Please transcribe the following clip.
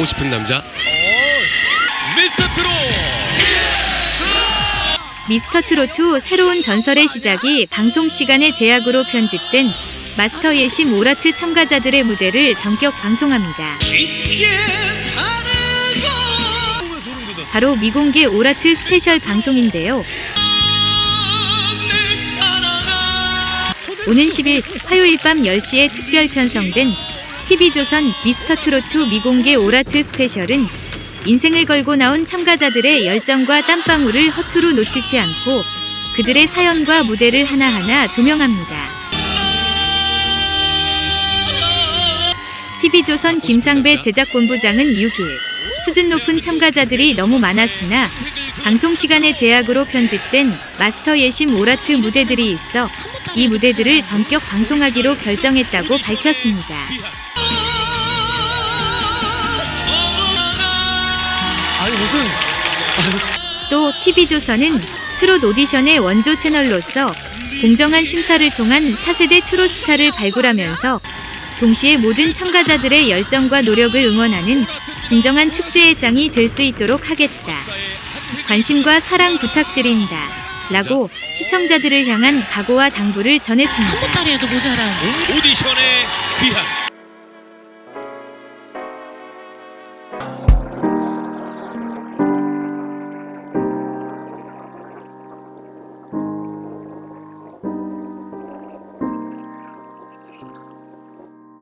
보고 싶은 남자 미스터 트롯 미스터 트로트 새로운 전설의 시작이 방송 시간의 제약으로 편집된 마스터 예심 all heart 참가자들의 무대를 전격 방송합니다. 바로 미공개 all heart special 방송인데요. 오는 10일 화요일 밤 10시에 특별 편성된 TV조선 미스터 트로트 미공개 오라트 스페셜은 인생을 걸고 나온 참가자들의 열정과 땀방울을 허투루 놓치지 않고 그들의 사연과 무대를 하나하나 조명합니다. TV조선 김상배 제작본부장은 6일 수준 높은 참가자들이 너무 많았으나 방송 시간의 제약으로 편집된 마스터 예심 오라트 무대들이 있어 이 무대들을 전격 방송하기로 결정했다고 밝혔습니다. 또 TV조선은 트롯 오디션의 원조 채널로서 공정한 심사를 통한 차세대 트롯 스타를 발굴하면서 동시에 모든 참가자들의 열정과 노력을 응원하는 진정한 축제의 장이 될 수 있도록 하겠다. 관심과 사랑 부탁드린다. 라고 시청자들을 향한 각오와 당부를 전했습니다. 한 보따리에도 모자란 오디션의 귀한